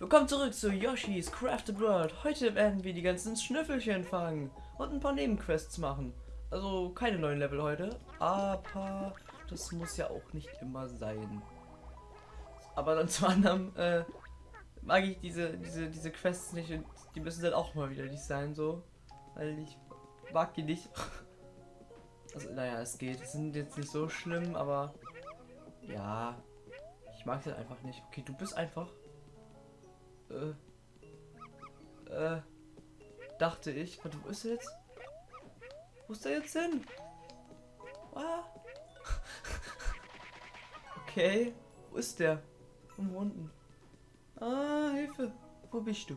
Willkommen zurück zu Yoshi's Crafted World. Heute werden wir die ganzen Schnüffelchen fangen und ein paar Nebenquests machen. Also keine neuen Level heute, aber das muss ja auch nicht immer sein. Aber dann zum anderen äh, mag ich diese, diese, diese Quests nicht und die müssen dann auch mal wieder nicht sein, so. Weil ich mag die nicht. Also, naja, es geht. Es sind jetzt nicht so schlimm, aber ja, ich mag das einfach nicht. Okay, du bist einfach. Äh. Äh. Dachte ich. Warte, wo ist er jetzt? Wo ist er jetzt hin? Ah. okay. Wo ist der? Irgendwo unten. Ah, Hilfe. Wo bist du?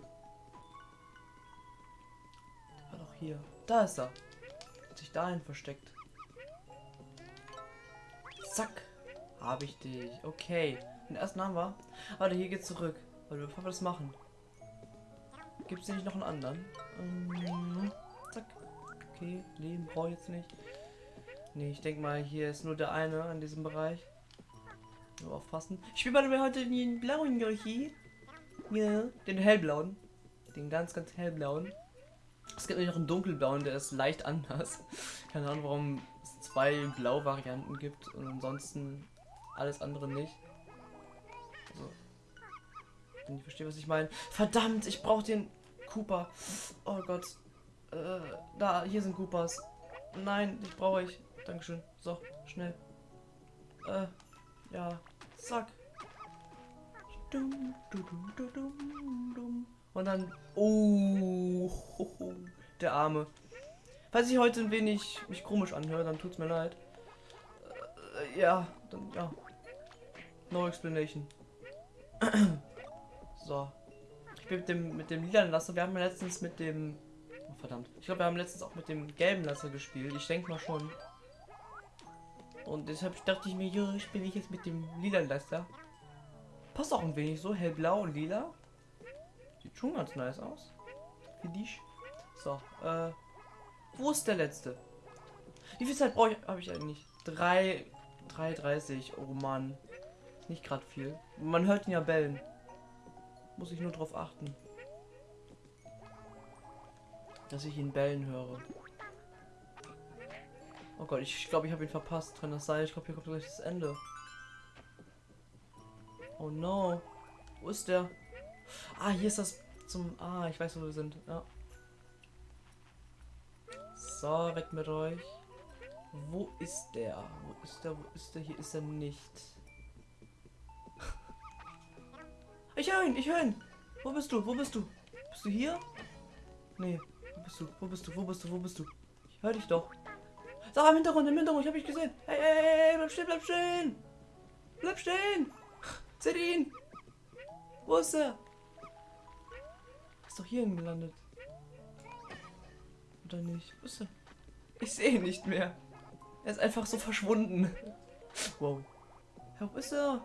Der war doch hier. Da ist er. Hat sich dahin versteckt. Zack. Habe ich dich. Okay. Den ersten haben wir. Warte, hier geht's zurück. Warte, bevor wir das machen. Gibt es nicht noch einen anderen? Ähm, zack. Okay, Leben brauche ich jetzt nicht. Nee, ich denke mal, hier ist nur der eine an diesem Bereich. Nur aufpassen. Ich spiele bei heute den blauen Yoshi. Ja, den hellblauen. Den ganz, ganz hellblauen. Es gibt noch einen dunkelblauen, der ist leicht anders. Keine Ahnung, warum es zwei Blau-Varianten gibt und ansonsten alles andere nicht. Wenn ich verstehe, was ich meine. Verdammt, ich brauche den Cooper. Oh Gott. Äh, da, hier sind Coopers. Nein, ich brauche ich. Dankeschön. So, schnell. Äh, ja. Zack. Und dann. Oh, der Arme. Falls ich heute ein wenig mich komisch anhöre, dann tut's mir leid. Äh, ja, dann ja. No explanation. so. Ich bin mit dem mit dem lilanen Laster. Wir haben letztens mit dem. Oh, verdammt. Ich glaube, wir haben letztens auch mit dem gelben Laster gespielt. Ich denke mal schon. Und deshalb dachte ich mir, jo, spiele ich jetzt mit dem lilanen Laster. Passt auch ein wenig so, hellblau und lila. Sieht schon ganz nice aus. Für dich. So, äh. Wo ist der letzte? Wie viel Zeit brauche ich? Ich eigentlich? 3. 3,30. Oh Mann. Nicht gerade viel. Man hört ihn ja bellen. Muss ich nur darauf achten. Dass ich ihn bellen höre. Oh Gott, ich glaube, ich habe ihn verpasst. Kann das sein? Ich glaube, hier kommt gleich das Ende. Oh no. Wo ist der? Ah, hier ist das zum... Ah, ich weiß, wo wir sind. Ja. So, weg mit euch. Wo ist der? Wo ist der? Wo ist der? Hier ist er nicht. Ich höre ihn, ich höre ihn. Wo bist du? Wo bist du? Bist du hier? Nee. Wo bist du? Wo bist du? Wo bist du? Wo bist du? Ich höre dich doch. Sag im Hintergrund, im Hintergrund, ich habe dich gesehen. Hey, hey, hey, bleib stehen, bleib stehen. Bleib stehen. Seht ihn. Wo ist er? Ist doch hier gelandet. Oder nicht? Wo ist er? Ich sehe ihn nicht mehr. Er ist einfach so verschwunden. Wow. Wo ist er?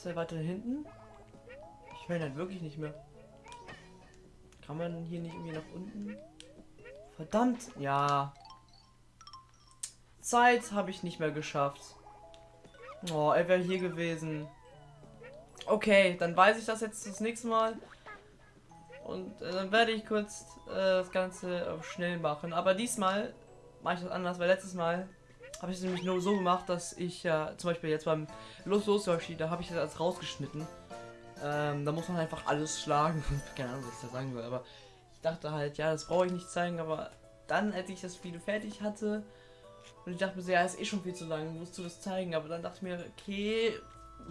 Ist er weiter hinten? Ich höre ihn halt wirklich nicht mehr. Kann man hier nicht irgendwie nach unten? Verdammt. Ja. Zeit habe ich nicht mehr geschafft. Oh, er wäre hier gewesen. Okay, dann weiß ich das jetzt das nächste Mal. Und äh, dann werde ich kurz äh, das Ganze äh, schnell machen. Aber diesmal mache ich das anders, weil letztes Mal habe ich es nämlich nur so gemacht, dass ich ja zum Beispiel jetzt beim Los Los Yoshi, da habe ich das alles rausgeschnitten. Ähm, da muss man einfach alles schlagen. Keine Ahnung, was ich da sagen will, aber ich dachte halt, ja, das brauche ich nicht zeigen, aber dann, als ich das Video fertig hatte, und ich dachte mir so, ja, ist eh schon viel zu lang, musst du das zeigen, aber dann dachte ich mir, okay,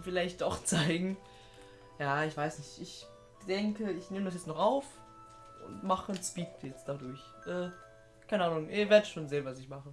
vielleicht doch zeigen. Ja, ich weiß nicht, ich denke, ich nehme das jetzt noch auf und mache ein Speed jetzt dadurch. Äh, keine Ahnung, ihr werdet schon sehen, was ich mache.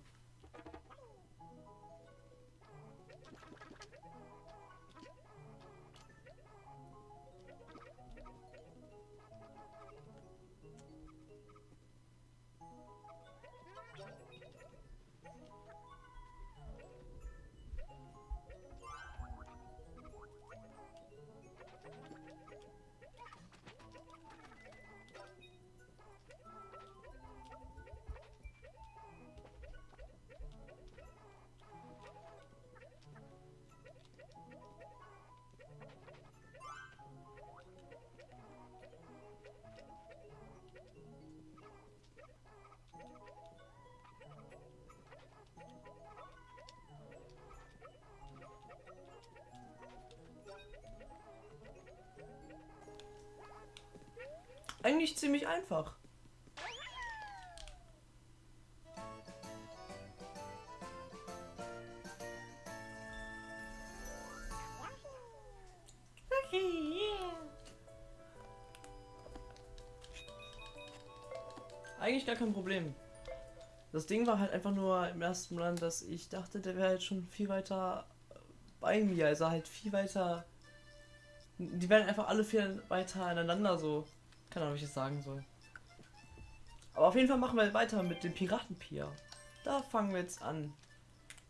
Eigentlich ziemlich einfach. Eigentlich gar kein Problem. Das Ding war halt einfach nur im ersten Land, dass ich dachte, der wäre halt schon viel weiter bei mir. Also halt viel weiter. Die werden einfach alle viel weiter aneinander so. Keine Ahnung, wie ich das sagen soll. Aber auf jeden Fall machen wir weiter mit dem Piratenpier. Da fangen wir jetzt an,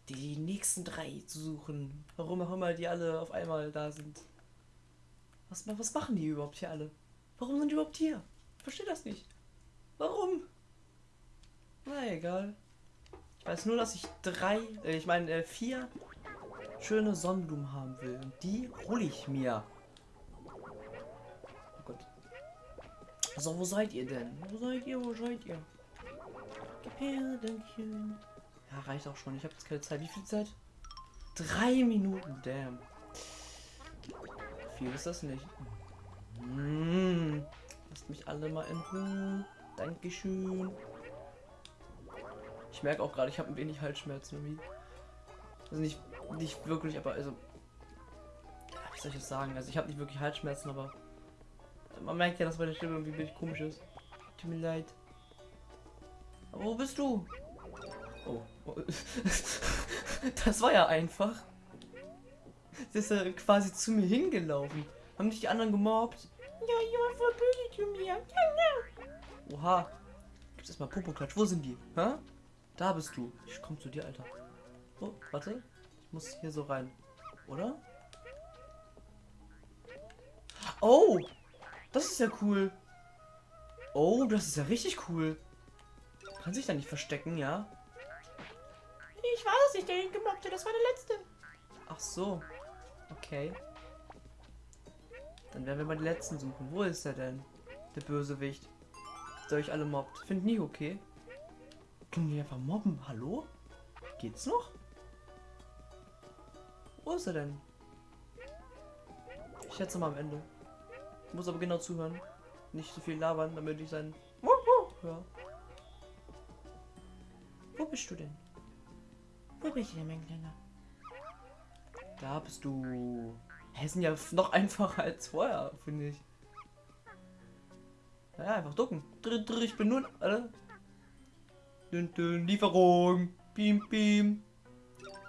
die nächsten drei zu suchen. Warum auch immer die alle auf einmal da sind. Was, was machen die überhaupt hier alle? Warum sind die überhaupt hier? Ich verstehe das nicht. Warum? Na egal. Ich weiß nur, dass ich drei, äh, ich meine äh, vier schöne Sonnenblumen haben will. Und die hole ich mir. So, wo seid ihr denn? Wo seid ihr? Wo seid ihr? Gefährdenchen. Ja, reicht auch schon. Ich habe jetzt keine Zeit. Wie viel Zeit? Drei Minuten. Damn. Viel ist das nicht. Hm. Lasst mich alle mal in Ruhe. Dankeschön. Ich merke auch gerade, ich habe ein wenig Halsschmerzen irgendwie. Also nicht, nicht wirklich, aber also. Wie soll ich das sagen? Also ich habe nicht wirklich Halsschmerzen, aber man merkt ja, dass meine Stimme irgendwie ein bisschen komisch ist. Tut mir leid. Aber wo bist du? Oh. das war ja einfach. Sie ist ja quasi zu mir hingelaufen. Haben dich die anderen gemobbt? Ja, jemand war böse zu mir. Ja, ja. Oha. Gibt's erstmal Popoklatsch. Wo sind die? Hä? Da bist du. Ich komm zu dir, Alter. Oh, warte. Ich muss hier so rein. Oder? Oh! Das ist ja cool. Oh, das ist ja richtig cool. Kann sich da nicht verstecken, ja? Ich war es nicht, der ihn gemobbte. Das war der letzte. Ach so. Okay. Dann werden wir mal die letzten suchen. Wo ist er denn? Der Bösewicht. Der euch alle mobbt. Find nie okay. Können die einfach mobben? Hallo? Geht's noch? Wo ist er denn? Ich schätze mal am Ende. Muss aber genau zuhören. Nicht so viel labern, damit ich sein höre. Wo bist du denn? Wo bist du denn, mein Kleiner? Da bist du. Sind ja noch einfacher als vorher, finde ich. Ja, einfach ducken. Drr, drr, ich bin nun. Alle. Dün, dün, Lieferung. Beam, beam.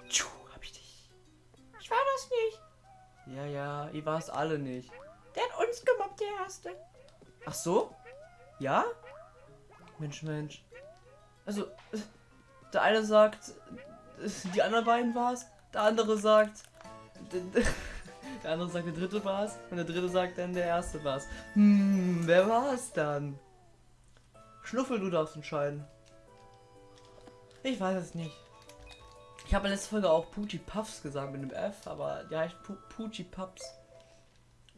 Tschuh, hab ich dich. Ich war das nicht. Ja, ja, ihr war es alle nicht. Der hat uns gemobbt, der Erste. Ach so? Ja? Mensch, Mensch. Also, äh, der eine sagt, äh, die anderen beiden war es. Der andere sagt, der andere sagt, der dritte war es. Und der dritte sagt dann, der erste war es. Hm, wer war es dann? Schnuffel, du darfst entscheiden. Ich weiß es nicht. Ich habe in letzter Folge auch Poochie Puffs gesagt mit dem F, aber die heißt Pu Poochie Pups.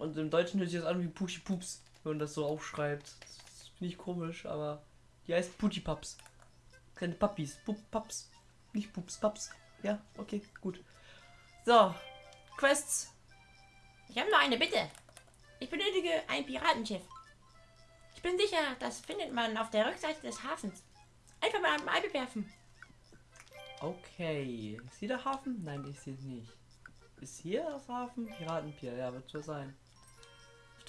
Und im Deutschen hört sich das an wie Poochie Pups, wenn man das so aufschreibt. Das finde ich komisch, aber die heißt Poochie Pups. Kleine Puppies. Pup Pups. Nicht Pups, Pups. Ja, okay, gut. So, Quests. Ich habe noch eine Bitte. Ich benötige ein Piratenschiff. Ich bin sicher, das findet man auf der Rückseite des Hafens. Einfach mal am Ei bewerfen. Okay. Ist hier der Hafen? Nein, ist hier nicht. Ist hier das Hafen? Piratenpier, ja, wird so sein.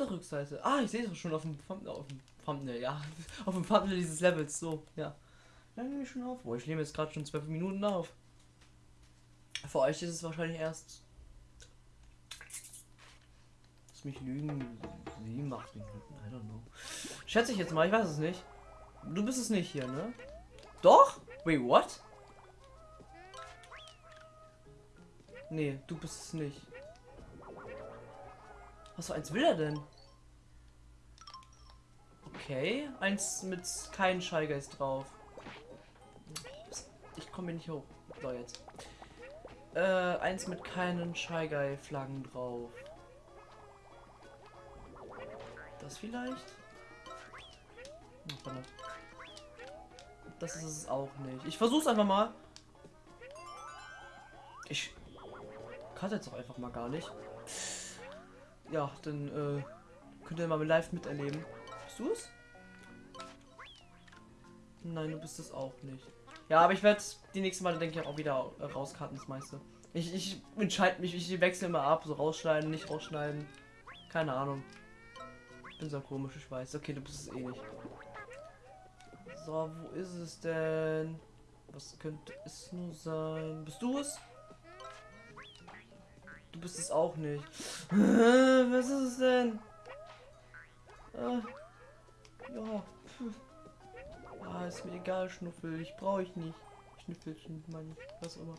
Der Rückseite. Ah, ich sehe es schon auf dem Thumbnail, auf dem Thumbnail, ja. Auf dem Thumbnail dieses Levels, so, ja. Dann nehme ich schon auf. Boah, ich nehme jetzt gerade schon zwölf Minuten auf. Für euch ist es wahrscheinlich erst. Lass mich lügen. Sieben, acht Minuten. I don't know. Schätze ich jetzt mal, ich weiß es nicht. Du bist es nicht hier, ne? Doch? Wait, what? Nee, du bist es nicht. Was für eins will er denn? Okay, eins mit keinen Schallgeist drauf. Ich komme hier nicht hoch. So, jetzt. Äh, eins mit keinen Shy Guy Flaggen drauf. Das vielleicht? Das ist es auch nicht. Ich versuch's einfach mal. Ich kann jetzt auch einfach mal gar nicht. Ja, dann äh, könnt ihr mal live miterleben. Bist du es? Nein, du bist es auch nicht. Ja, aber ich werde die nächsten Mal, denke ich, auch wieder äh, rauskarten, das meiste. Ich, ich entscheide mich, ich wechsle immer ab, so rausschneiden, nicht rausschneiden. Keine Ahnung. Bin so komisch, ich weiß. Okay, du bist es eh nicht. So, wo ist es denn? Was könnte es nur sein? Bist du es? Du bist es auch nicht. Was ist es denn? Äh, ja. Ah, ist mir egal, Schnuffel. Ich brauche ich nicht. Schnüffelchen, meine ich. Was immer.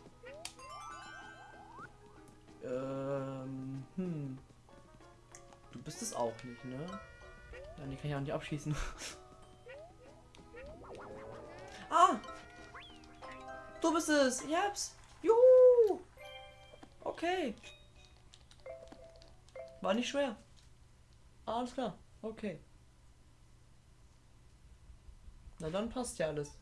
Ähm, hm. Du bist es auch nicht, ne? Nein, die kann ich auch nicht abschießen. ah! Du bist es! Ich hab's! Juhu! Okay. War nicht schwer. Alles klar. Okay. Na dann passt ja alles.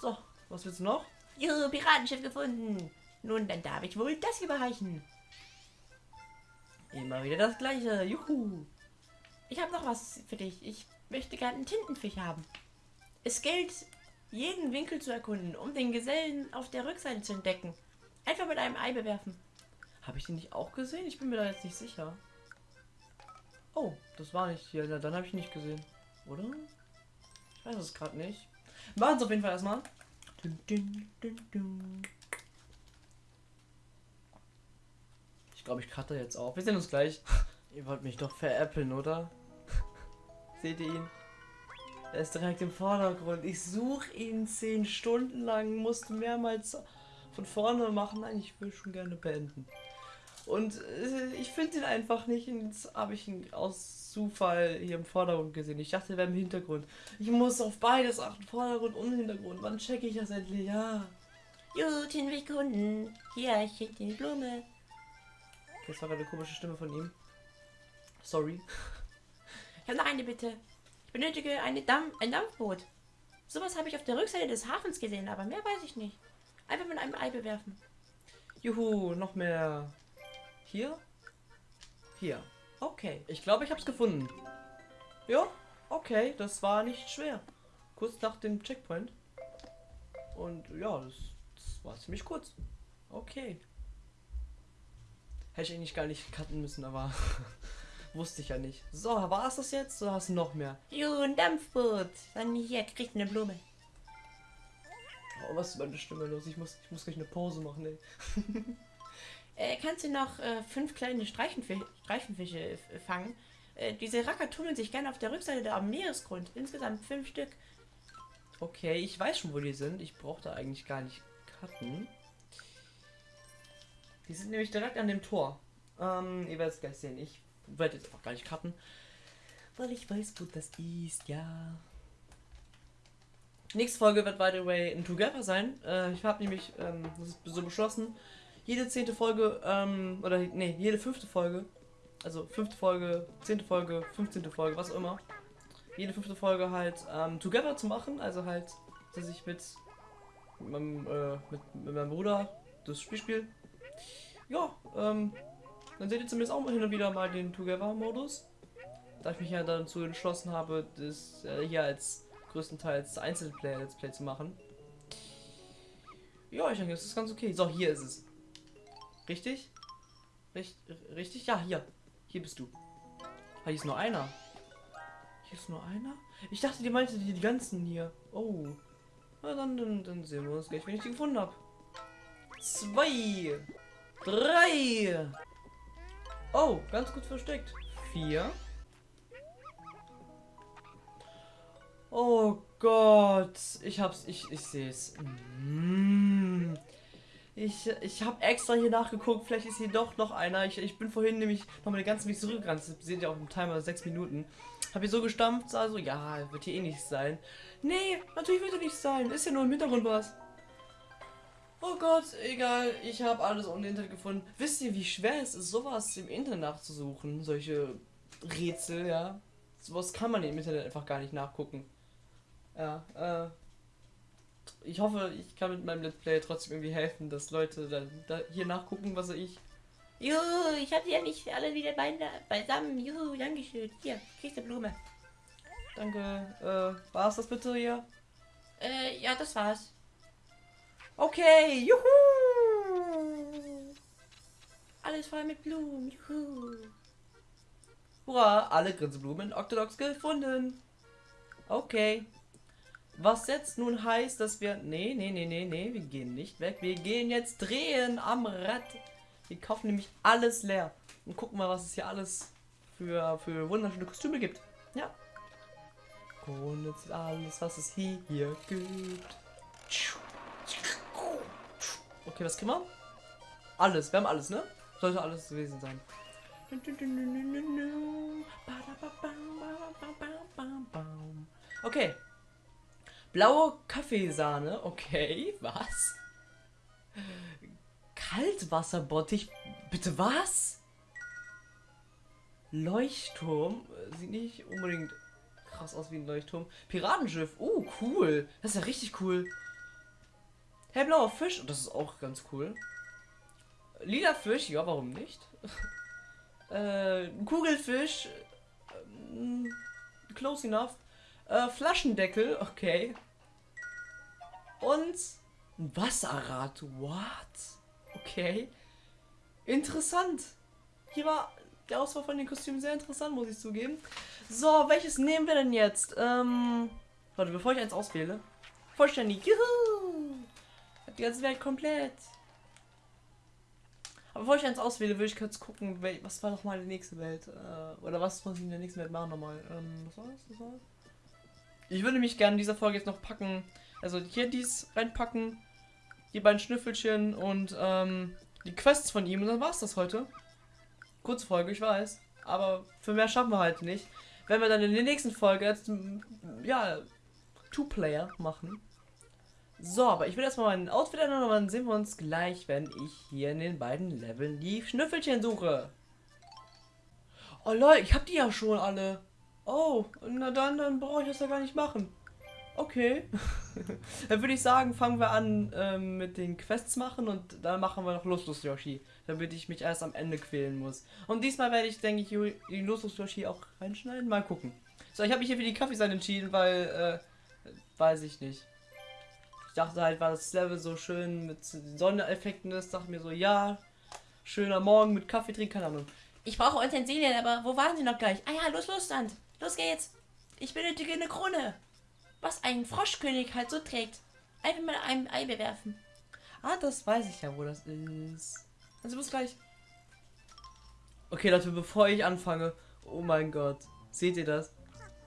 So, was willst du noch? Juhu, Piratenschiff gefunden. Nun, dann darf ich wohl das überreichen. Immer wieder das gleiche. Juhu. Ich habe noch was für dich. Ich möchte gerne einen Tintenfisch haben. Es gilt, jeden Winkel zu erkunden, um den Gesellen auf der Rückseite zu entdecken. Einfach mit einem Ei bewerfen. Habe ich den nicht auch gesehen? Ich bin mir da jetzt nicht sicher. Oh, das war nicht hier. Na, dann habe ich nicht gesehen. Oder? Ich weiß es gerade nicht. Machen es auf jeden Fall erstmal. Ich glaube, ich cutte jetzt auf. Wir sehen uns gleich. Ihr wollt mich doch veräppeln, oder? Seht ihr ihn? Er ist direkt im Vordergrund. Ich suche ihn zehn Stunden lang, musste mehrmals von vorne machen. Nein, ich will schon gerne beenden. Und äh, ich finde ihn einfach nicht. Jetzt habe ich ihn aus Zufall hier im Vordergrund gesehen. Ich dachte, er wäre im Hintergrund. Ich muss auf beides achten, Vordergrund und Hintergrund. Wann checke ich das endlich? Ja. Guten Kunden. Hier, ich schicke die Blume. Okay, das war eine komische Stimme von ihm. Sorry. Ich habe noch eine Bitte. Ich benötige eine Dampf ein Dampfboot. Sowas habe ich auf der Rückseite des Hafens gesehen, aber mehr weiß ich nicht. Einfach mit einem Ei bewerfen. Juhu, noch mehr. Hier? Hier. Okay, ich glaube, ich habe es gefunden. Ja, okay, das war nicht schwer. Kurz nach dem Checkpoint. Und ja, das, das war ziemlich kurz. Okay. Hätte ich eigentlich gar nicht cutten müssen, aber wusste ich ja nicht. So, war es das jetzt oder hast du noch mehr? Jo, ein Dampfboot. Dann hier, kriegt eine Blume. Oh, was ist meine Stimme los? Ich muss, ich muss gleich eine Pause machen, ey. äh, kannst du noch äh, fünf kleine Streifenfische, Streifenfische fangen? Äh, diese Racker tummeln sich gerne auf der Rückseite der am Meeresgrund. Insgesamt fünf Stück. Okay, ich weiß schon, wo die sind. Ich brauche da eigentlich gar nicht cutten. Die sind nämlich direkt an dem Tor. Ähm, ihr werdet es gleich sehen. Ich werde jetzt auch gar nicht cutten. Weil ich weiß, wo das ist, ja. Nächste Folge wird, by the way, ein Together sein. Äh, ich habe nämlich ähm, das ist so beschlossen, jede zehnte Folge, ähm, oder nee, jede fünfte Folge, also fünfte Folge, zehnte Folge, fünfzehnte Folge, was auch immer, jede fünfte Folge halt ähm, Together zu machen. Also halt, dass ich mit, mit, meinem, äh, mit, mit meinem Bruder das Spiel spiele. Ja, ähm, dann seht ihr zumindest auch hin und wieder mal den Together-Modus. Da ich mich ja dazu entschlossen habe, das äh, hier als größtenteils Einzelplayer-Let's Play zu machen. Ja, ich denke, das ist ganz okay. So, hier ist es. Richtig? Richt, richtig? Ja, hier. Hier bist du. Ah, hier ist nur einer. Hier ist nur einer? Ich dachte, die meinte die, die ganzen hier. Oh. Na dann, dann, dann sehen wir uns gleich, wenn ich die gefunden habe. Zwei. Drei. Oh, ganz gut versteckt. Vier. Oh Gott. Ich hab's. Ich, ich sehe es. Mm. Ich, ich habe extra hier nachgeguckt. Vielleicht ist hier doch noch einer. Ich, ich bin vorhin nämlich noch mal den ganzen Weg zurückgerannt. Das seht ihr auch im Timer sechs Minuten. Hab hier so gestampft. Also, ja, wird hier eh nicht sein. Nee, natürlich wird er nicht sein. Ist ja nur im Hintergrund was. Oh Gott, egal, ich habe alles ohne Internet gefunden. Wisst ihr, wie schwer es ist, sowas im Internet nachzusuchen? Solche Rätsel, ja. Sowas kann man im Internet einfach gar nicht nachgucken. Ja, äh. Ich hoffe, ich kann mit meinem Let's Play trotzdem irgendwie helfen, dass Leute dann da hier nachgucken, was ich Juhu, ich hatte ja nicht alle wieder beisammen. Juhu, Dankeschön. Hier, kriegst du Blume. Danke. Äh, war's das bitte hier? Äh, ja, das war's. Okay, juhu! Alles voll mit Blumen. Juhu. Hurra, alle Grinseblumen in Octodox gefunden. Okay. Was jetzt nun heißt, dass wir... Nee, nee, nee, nee, nee, wir gehen nicht weg. Wir gehen jetzt drehen am Rad. Wir kaufen nämlich alles leer. Und gucken mal, was es hier alles für, für wunderschöne Kostüme gibt. Ja. Und jetzt alles, was es hier, hier gibt. Okay, was kriegen wir? Alles, wir haben alles, ne? Sollte alles gewesen sein. Okay. Blaue Kaffeesahne. Okay, was? Kaltwasserbottich. Bitte was? Leuchtturm. Sieht nicht unbedingt krass aus wie ein Leuchtturm. Piratenschiff. Oh, cool. Das ist ja richtig cool. Hellblauer Fisch. Das ist auch ganz cool. Lila Fisch. Ja, warum nicht? äh, Kugelfisch. Ähm, close enough. Äh, Flaschendeckel. Okay. Und ein Wasserrad. What? Okay. Interessant. Hier war die Auswahl von den Kostümen sehr interessant, muss ich zugeben. So, welches nehmen wir denn jetzt? Ähm, warte, bevor ich eins auswähle. Vollständig. Juhu! Die ganze Welt komplett. Aber bevor ich eins auswähle, will ich kurz gucken, was war nochmal die nächste Welt? Äh, oder was muss ich in der nächsten Welt machen nochmal? Ähm, was war das? Was war das? Ich würde mich gerne in dieser Folge jetzt noch packen. Also hier dies reinpacken. Die beiden Schnüffelchen und ähm, die Quests von ihm. Und dann war's das heute. Kurze Folge, ich weiß. Aber für mehr schaffen wir halt nicht. Wenn wir dann in der nächsten Folge jetzt, ja, Two-Player machen. So, aber ich will erstmal meinen Outfit ändern und dann sehen wir uns gleich, wenn ich hier in den beiden Leveln die Schnüffelchen suche. Oh Leute, ich hab die ja schon alle. Oh, na dann, dann brauche ich das ja gar nicht machen. Okay. dann würde ich sagen, fangen wir an ähm, mit den Quests machen und dann machen wir noch Lustlos Yoshi, damit ich mich erst am Ende quälen muss. Und diesmal werde ich, denke ich, die Lustlos Yoshi auch reinschneiden. Mal gucken. So, ich habe mich hier für die Kaffeeseite entschieden, weil, äh, weiß ich nicht. Ich dachte halt, weil das Level so schön mit Sondereffekten ist, dachte mir so, ja, schöner Morgen mit Kaffee trinken, keine Ahnung. Ich brauche Utensilien, aber wo waren sie noch gleich? Ah ja, los, los, Sand. Los geht's. Ich benötige eine Krone. Was ein Froschkönig halt so trägt. Einfach mal einem Ei bewerfen. Ah, das weiß ich ja, wo das ist. Also bis gleich. Okay, Leute, bevor ich anfange. Oh mein Gott. Seht ihr das?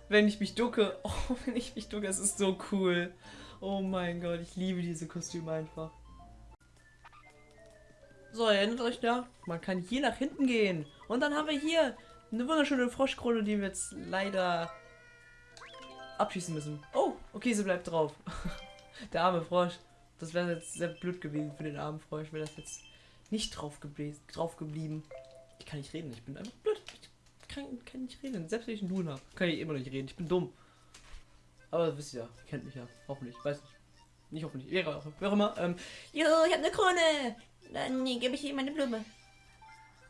Wenn ich mich ducke. Oh, wenn ich mich ducke, es ist so cool. Oh mein Gott, ich liebe diese Kostüme einfach. So, erinnert euch ja? Man kann hier nach hinten gehen. Und dann haben wir hier eine wunderschöne Froschkrone, die wir jetzt leider abschießen müssen. Oh, okay, sie bleibt drauf. Der arme Frosch. Das wäre jetzt sehr blöd gewesen für den armen Frosch, wäre das jetzt nicht drauf, gebläs- drauf geblieben. Ich kann nicht reden, ich bin einfach blöd. Ich kann, kann nicht reden. Selbst wenn ich einen Dun habe, kann ich immer noch nicht reden. Ich bin dumm. Aber das wisst ihr ja, ihr kennt mich ja. Hoffentlich, weiß nicht. Nicht hoffentlich, wäre auch, wer auch immer. Ähm, Jo, ich habe eine Krone. Dann gebe ich ihm eine Blume.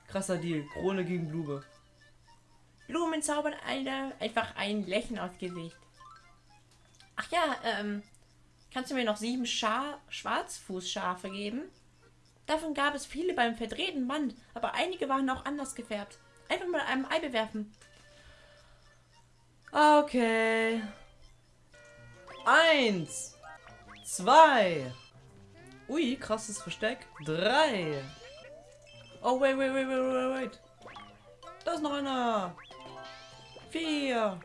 krasser Deal. Krone gegen Blume. Blumen zaubern einer einfach ein Lächeln aufs Gesicht. Ach ja, ähm, kannst du mir noch sieben Scha Schwarzfußschafe geben? Davon gab es viele beim verdrehten Band, aber einige waren auch anders gefärbt. Einfach mal einem Ei bewerfen. Okay. Eins. Zwei. Ui, krasses Versteck. Drei. Oh, wait, wait, wait, wait, wait, wait. Da ist noch einer. Vier.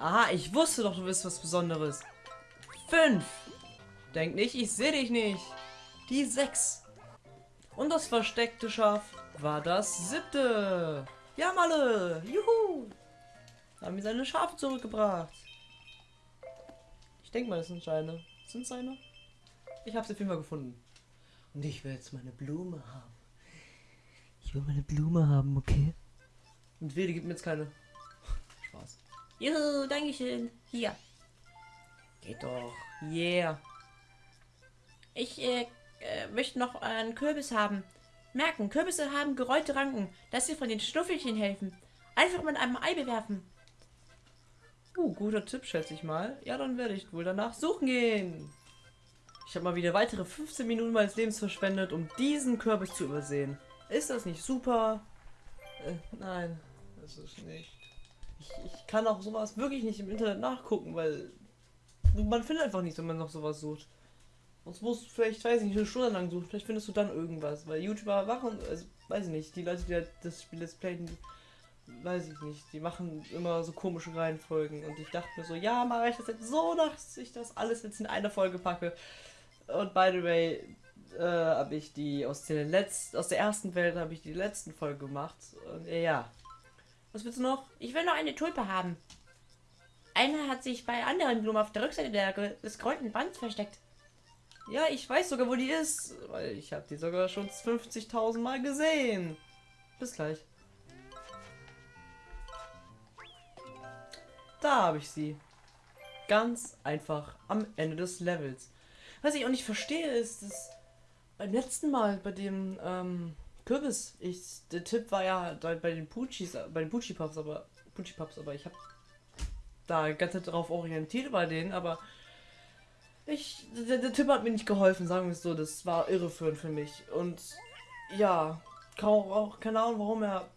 Aha, ich wusste doch, du bist was Besonderes. Fünf. Denk nicht, ich sehe dich nicht. Die sechs. Und das versteckte Schaf war das siebte. Ja, Malle. Juhu. Haben mir seine Schafe zurückgebracht. Ich denke mal, das sind seine. Sind seine? Ich habe sie auf jeden Fall gefunden. Und ich will jetzt meine Blume haben. Ich will meine Blume haben, okay? Und Wede gibt mir jetzt keine. Spaß. Juhu, Dankeschön. Hier. Geht doch. Yeah. Ich äh, äh, möchte noch einen Kürbis haben. Merken, Kürbisse haben geräute Ranken, dass sie von den Schnuffelchen helfen. Einfach mit einem Ei bewerfen. Uh, guter Tipp, schätze ich mal. Ja, dann werde ich wohl danach suchen gehen. Ich habe mal wieder weitere 15 Minuten meines Lebens verschwendet, um diesen Kürbis zu übersehen. Ist das nicht super? Äh, nein, ist nicht. Ich, ich kann auch sowas wirklich nicht im Internet nachgucken, weil man findet einfach nichts, wenn man noch sowas sucht. Sonst musst du vielleicht, weiß ich nicht, eine Stunde lang suchen. Vielleicht findest du dann irgendwas. Weil YouTuber machen, also, weiß ich nicht, die Leute, die halt das Spiel Let's Playen, weiß ich nicht, die machen immer so komische Reihenfolgen. Und ich dachte mir so, ja, mache ich das jetzt so, dass ich das alles jetzt in eine Folge packe. Und by the way, äh, habe ich die aus der letzten, aus der ersten Welt habe ich die letzten Folge gemacht. Und äh, ja. Was willst du noch? Ich will noch eine Tulpe haben. Eine hat sich bei anderen Blumen auf der Rückseite der, des geräumten Bands versteckt. Ja, ich weiß sogar, wo die ist, weil ich habe die sogar schon 50.000 Mal gesehen. Bis gleich. Da habe ich sie. Ganz einfach am Ende des Levels. Was ich auch nicht verstehe, ist, dass beim letzten Mal bei dem ähm, Kürbis, ich, der Tipp war ja bei den Puchis, bei den Puchi Puffs, aber Puchi Puffs, aber ich habe da ganz darauf orientiert bei denen, aber ich, der, der Tipp hat mir nicht geholfen, sagen wir es so, das war irreführend für mich und ja, auch keine Ahnung, warum er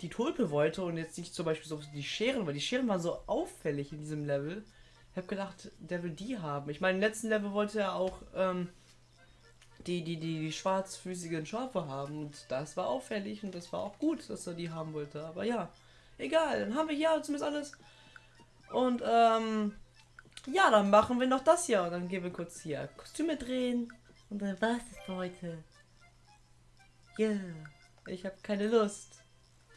die Tulpe wollte und jetzt nicht zum Beispiel so die Scheren, weil die Scheren waren so auffällig in diesem Level. Ich habe gedacht, der will die haben. Ich meine, im letzten Level wollte er auch ähm, die, die, die, die schwarzfüßigen Schafe haben. Und das war auffällig und das war auch gut, dass er die haben wollte. Aber ja, egal, dann haben wir hier zumindest alles. Und ähm, ja, dann machen wir noch das hier. Und dann gehen wir kurz hier Kostüme drehen. Und dann war's das für heute. Ja, yeah. ich habe keine Lust.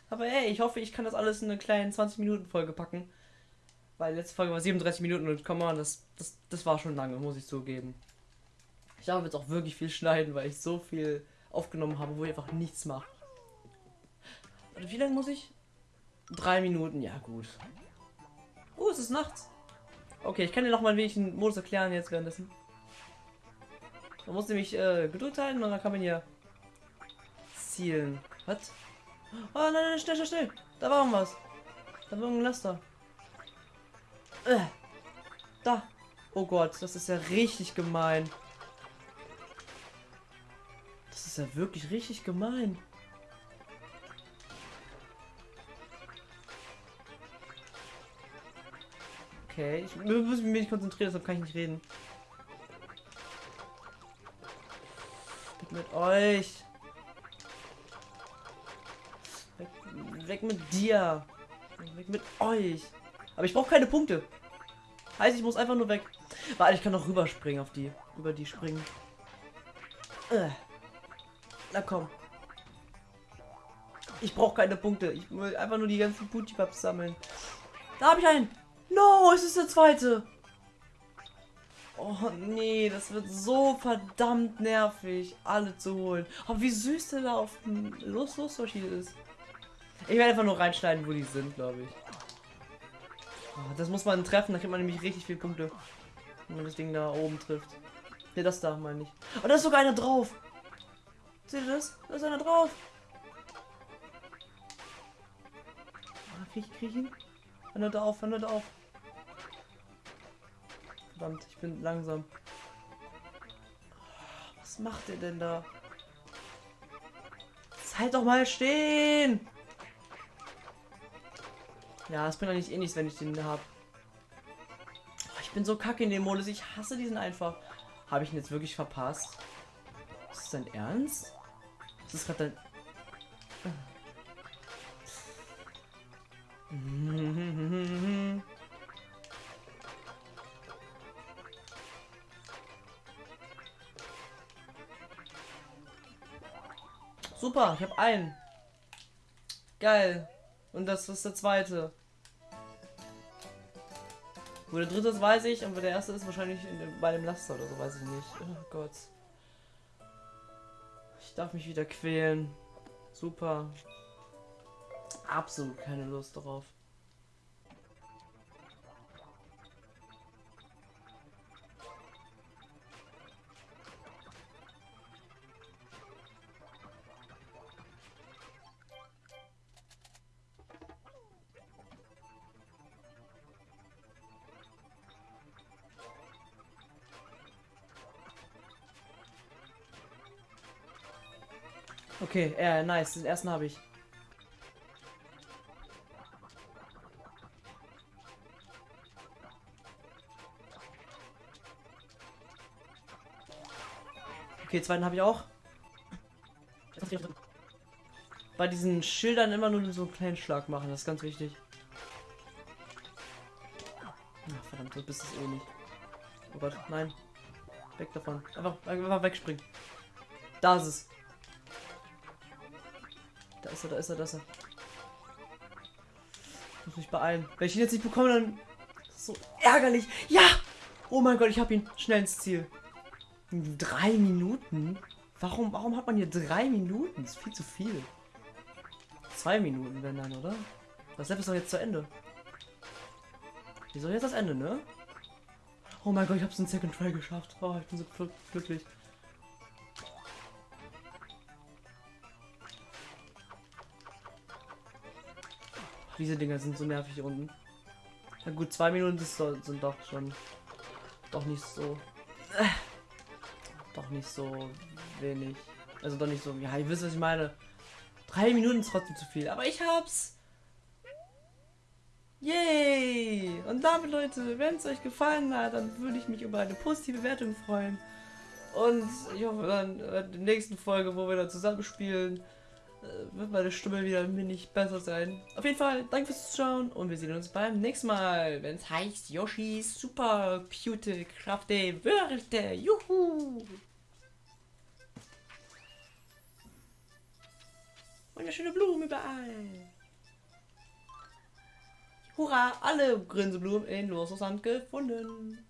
Aber ey, ich hoffe, ich kann das alles in eine kleine 20 Minuten Folge packen. Weil letzte Folge war 37 Minuten und komm mal, das, das, das war schon lange, muss ich zugeben. Ich habe jetzt auch wirklich viel schneiden, weil ich so viel aufgenommen habe, wo ich einfach nichts mache. Und wie lange muss ich? Drei Minuten, ja gut. Oh, es ist nachts. Okay, ich kann dir noch mal ein wenig einen Modus erklären jetzt währenddessen. Man muss nämlich äh, gedrückt halten und dann kann man hier zielen. Was? Oh nein, nein, schnell, schnell, schnell. Da war irgendwas. Da war irgendein Laster. Äh. Da. Oh Gott, das ist ja richtig gemein. Ist ja wirklich richtig gemein. Okay, ich muss mich konzentrieren, deshalb kann ich nicht reden. Weg mit euch. Weg, weg mit dir. Weg mit euch. Aber ich brauche keine Punkte. Heißt, ich muss einfach nur weg. Warte, ich kann noch rüberspringen auf die. Über die springen. Äh. Na komm. Ich brauche keine Punkte. Ich will einfach nur die ganzen Putipaps sammeln. Da habe ich einen. No, es ist der zweite. Oh nee, das wird so verdammt nervig, alle zu holen. Aber wie süß der da auf dem Los Los ist. Ich werde einfach nur reinschneiden, wo die sind, glaube ich. Oh, das muss man treffen, da kriegt man nämlich richtig viele Punkte. Wenn man das Ding da oben trifft. Ne, das da meine ich. Oh, da ist sogar einer drauf. Seht ihr das? Da ist einer drauf. Ah, krieg, ich ihn? Hör da auf, hör da auf. Verdammt, ich bin langsam. Was macht ihr denn da? Halt doch mal stehen! Ja, es bringt eigentlich eh nichts, wenn ich den habe. Oh, ich bin so kacke in dem Modus. Ich hasse diesen einfach. Habe ich ihn jetzt wirklich verpasst? Das dein Ernst? Das ist gerade dein... Super, ich habe einen. Geil. Und das ist der zweite. Wo der dritte ist, weiß ich, aber der erste ist wahrscheinlich bei dem Laster oder so, weiß ich nicht. Oh Gott. Ich darf mich wieder quälen. Super. Absolut keine Lust darauf. Okay, äh, nice. Den ersten habe ich. Okay, zweiten habe ich auch. Bei diesen Schildern immer nur so einen kleinen Schlag machen, das ist ganz wichtig. Ach, verdammt, du bist es eh nicht. Oh Gott, nein. Weg davon. Einfach, einfach wegspringen. Da ist es. Da ist er, da ist er, da ist er. Ich muss mich beeilen. Wenn ich ihn jetzt nicht bekomme, dann... So ärgerlich. Ja! Oh mein Gott, ich habe ihn schnell ins Ziel. Drei Minuten? Warum, warum hat man hier drei Minuten? Das ist viel zu viel. Zwei Minuten, wenn dann, oder? Das Level ist doch jetzt zu Ende. Wieso jetzt das Ende, ne? Oh mein Gott, ich hab's in Second Try geschafft. Oh, ich bin so gl glücklich. Diese Dinger sind so nervig hier unten. Na gut, zwei Minuten sind doch schon doch nicht so. Äh, doch nicht so wenig. Also doch nicht so. Ja, ihr wisst, was ich meine. Drei Minuten ist trotzdem zu viel. Aber ich hab's. Yay! Und damit, Leute, wenn es euch gefallen hat, dann würde ich mich über eine positive Bewertung freuen. Und ich hoffe dann in der nächsten Folge, wo wir dann zusammen spielen, äh, wird meine Stimme wieder ein wenig besser sein. Auf jeden Fall, danke fürs Zuschauen und wir sehen uns beim nächsten Mal, wenn es heißt Yoshis super cute Krafte Wörter. Juhu! Wunderschöne Blumen überall. Hurra, alle Grinseblumen in Losland gefunden.